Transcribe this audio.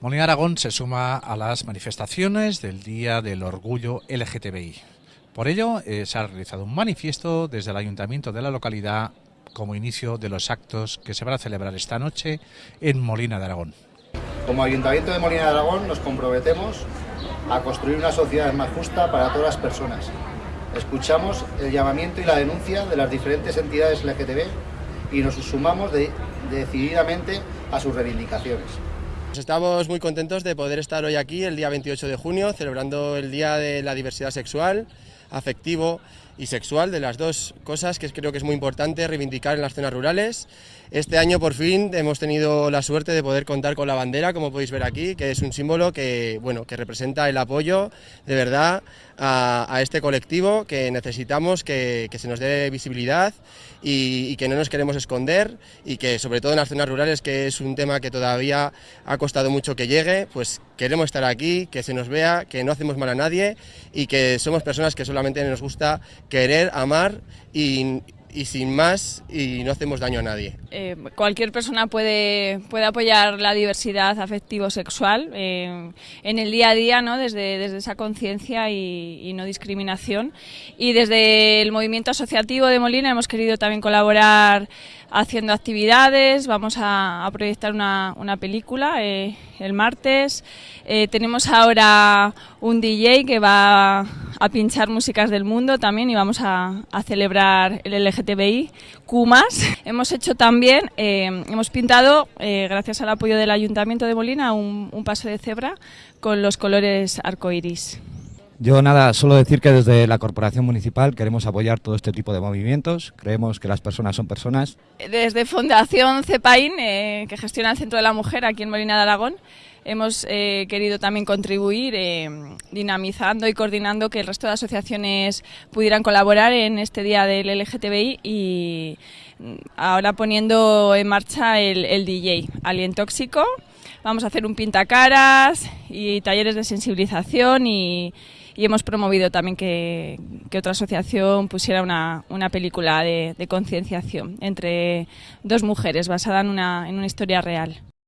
Molina Aragón se suma a las manifestaciones del Día del Orgullo LGTBI. Por ello, eh, se ha realizado un manifiesto desde el ayuntamiento de la localidad como inicio de los actos que se van a celebrar esta noche en Molina de Aragón. Como Ayuntamiento de Molina de Aragón nos comprometemos a construir una sociedad más justa para todas las personas. Escuchamos el llamamiento y la denuncia de las diferentes entidades LGTB y nos sumamos decididamente a sus reivindicaciones. Estamos muy contentos de poder estar hoy aquí, el día 28 de junio, celebrando el Día de la Diversidad Sexual, Afectivo y Sexual, de las dos cosas que creo que es muy importante reivindicar en las zonas rurales. Este año por fin hemos tenido la suerte de poder contar con la bandera, como podéis ver aquí, que es un símbolo que, bueno, que representa el apoyo de verdad a, este colectivo que necesitamos que, se nos dé visibilidad y, y, que no nos queremos esconder y que sobre todo en las zonas rurales, que es un tema que todavía ha costado mucho que llegue, pues queremos estar aquí, que se nos vea, que no hacemos mal a nadie y que somos personas que solamente nos gusta querer, amar y y sin más y no hacemos daño a nadie. Eh, cualquier persona puede, puede apoyar la diversidad afectivo-sexual eh, en el día a día, ¿no? desde, desde esa conciencia y, no discriminación. Y desde el movimiento asociativo de Molina hemos querido también colaborar haciendo actividades, vamos a, proyectar una, una película eh, el martes. tenemos ahora un DJ que va a pinchar músicas del mundo también y vamos a, celebrar el LGTBI Q+. Hemos hecho también, eh, hemos pintado, eh, gracias al apoyo del Ayuntamiento de Molina, un, paso de cebra con los colores arcoiris. Yo nada, solo decir que desde la Corporación Municipal queremos apoyar todo este tipo de movimientos, creemos que las personas son personas. Desde Fundación CEPAIN, eh, que gestiona el Centro de la Mujer aquí en Molina de Aragón, hemos eh, querido también contribuir eh, dinamizando y coordinando que el resto de asociaciones pudieran colaborar en este día del LGTBI y mm, ahora poniendo en marcha el, DJ Alien Tóxico. Vamos a hacer un pintacaras y talleres de sensibilización y, hemos promovido también que, otra asociación pusiera una, película de, concienciación entre dos mujeres basada en una historia real.